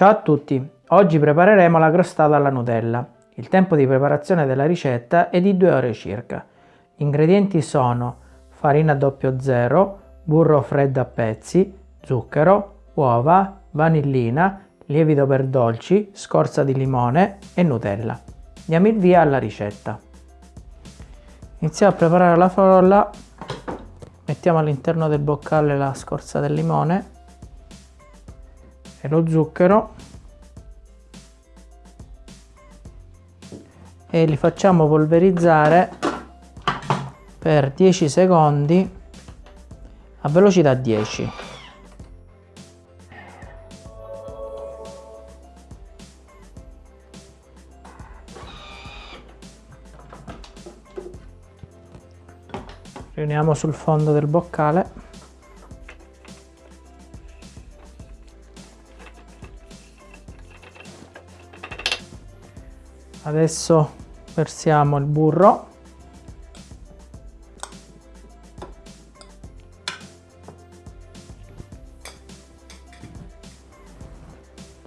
Ciao a tutti, oggi prepareremo la crostata alla Nutella. Il tempo di preparazione della ricetta è di 2 ore circa. Gli ingredienti sono farina 00, burro freddo a pezzi, zucchero, uova, vanillina, lievito per dolci, scorza di limone e Nutella. Diamo il via alla ricetta. Iniziamo a preparare la frolla, mettiamo all'interno del boccale la scorza del limone e lo zucchero. E li facciamo polverizzare per 10 secondi a velocità 10 riuniamo sul fondo del boccale adesso versiamo il burro.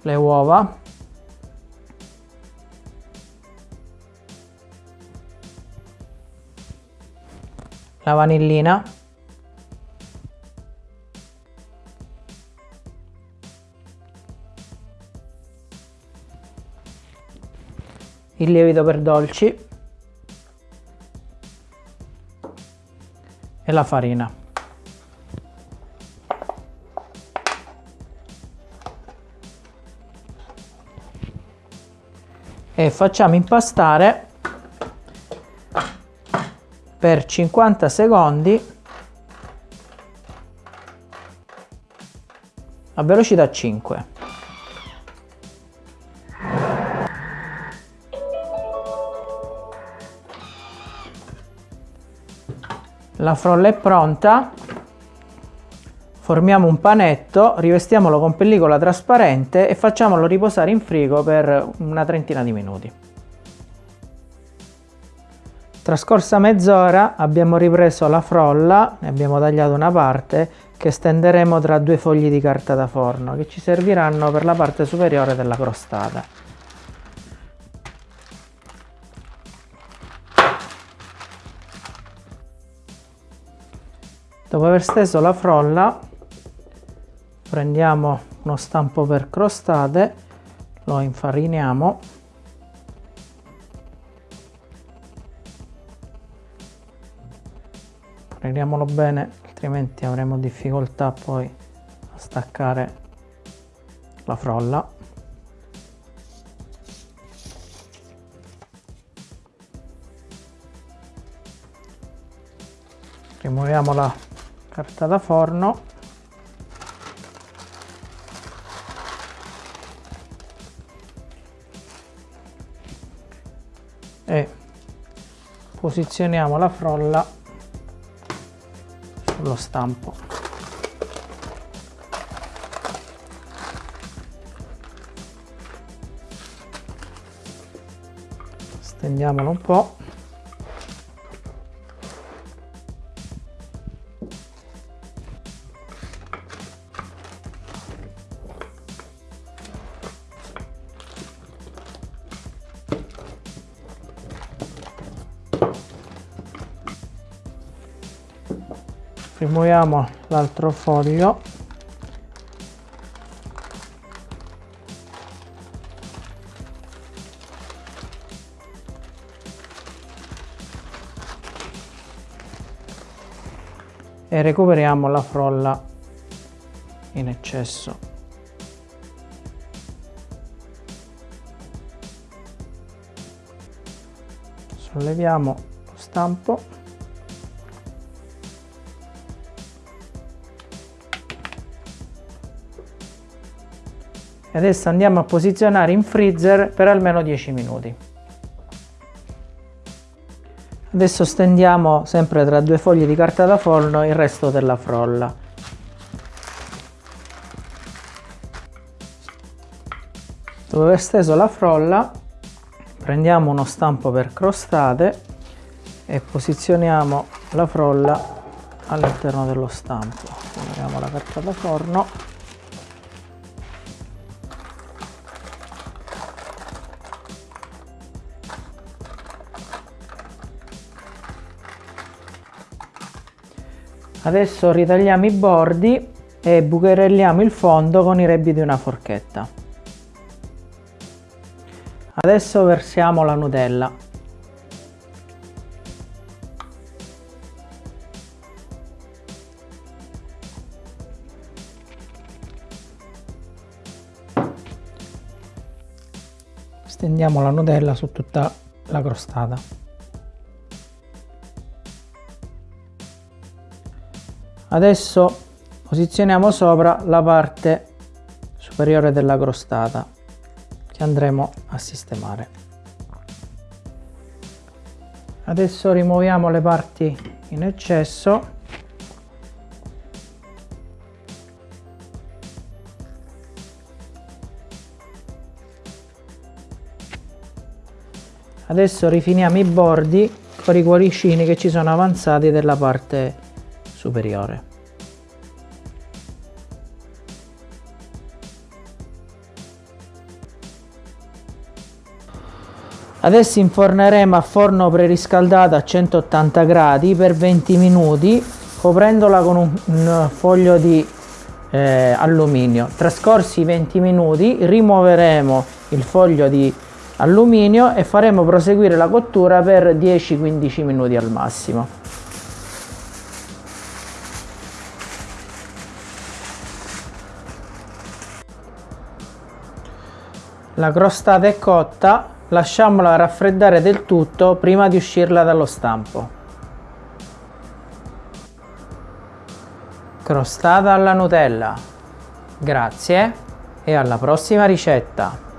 Le uova. La vanillina il lievito per dolci e la farina. E facciamo impastare per 50 secondi a velocità 5. La frolla è pronta, formiamo un panetto, rivestiamolo con pellicola trasparente e facciamolo riposare in frigo per una trentina di minuti. Trascorsa mezz'ora abbiamo ripreso la frolla, ne abbiamo tagliato una parte che stenderemo tra due fogli di carta da forno che ci serviranno per la parte superiore della crostata. Dopo aver steso la frolla prendiamo uno stampo per crostate, lo infariniamo. Prendiamolo bene altrimenti avremo difficoltà poi a staccare la frolla. Rimuoviamo la carta da forno. E posizioniamo la frolla sullo stampo. Stendiamolo un po' rimuoviamo l'altro foglio. E recuperiamo la frolla in eccesso. Solleviamo lo stampo e adesso andiamo a posizionare in freezer per almeno 10 minuti. Adesso stendiamo sempre tra due foglie di carta da forno il resto della frolla. Dopo aver steso la frolla prendiamo uno stampo per crostate e posizioniamo la frolla all'interno dello stampo. Togliamo la carta da forno Adesso ritagliamo i bordi e bucherelliamo il fondo con i rebbi di una forchetta. Adesso versiamo la Nutella. Stendiamo la Nutella su tutta la crostata. Adesso posizioniamo sopra la parte superiore della crostata che andremo a sistemare. Adesso rimuoviamo le parti in eccesso Adesso rifiniamo i bordi con i cuoricini che ci sono avanzati della parte superiore. Adesso inforneremo a forno preriscaldato a 180 gradi per 20 minuti coprendola con un, un foglio di eh, alluminio. Trascorsi i 20 minuti rimuoveremo il foglio di alluminio e faremo proseguire la cottura per 10-15 minuti al massimo. La crostata è cotta, lasciamola raffreddare del tutto prima di uscirla dallo stampo. Crostata alla Nutella. Grazie e alla prossima ricetta!